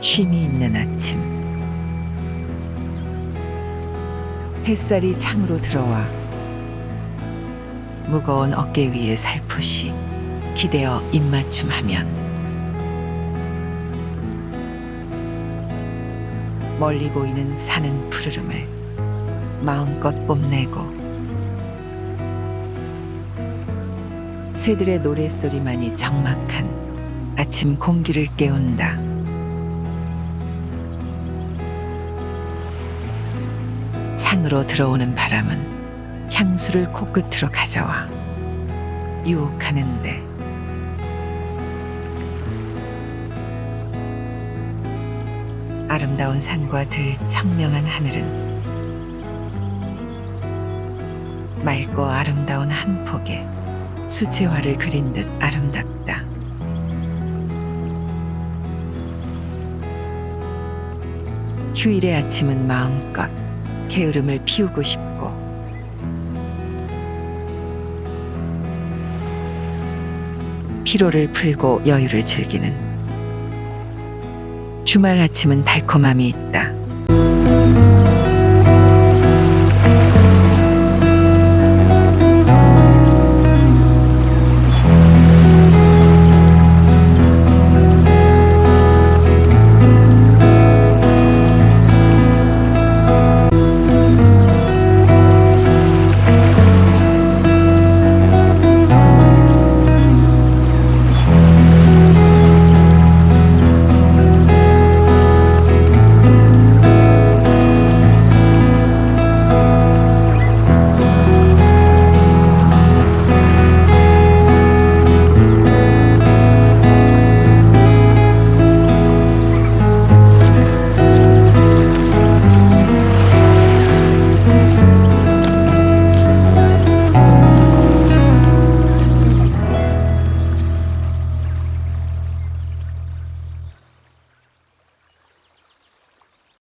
쉼이 있는 아침. 햇살이 창으로 들어와 무거운 어깨 위에 살포시 기대어 입맞춤하면 멀리 보이는 산은 푸르름을 마음껏 뽐내고 새들의 노랫소리만이 적막한 아침 공기를 깨운다. 창으로 들어오는 바람은 향수를 코끝으로 가져와 유혹하는데 아름다운 산과 들 청명한 하늘은 맑고 아름다운 한 폭의 수채화를 그린 듯 아름답다. 휴일의 아침은 마음껏 게으름을 피우고 싶고 피로를 풀고 여유를 즐기는 주말 아침은 달콤함이 있다.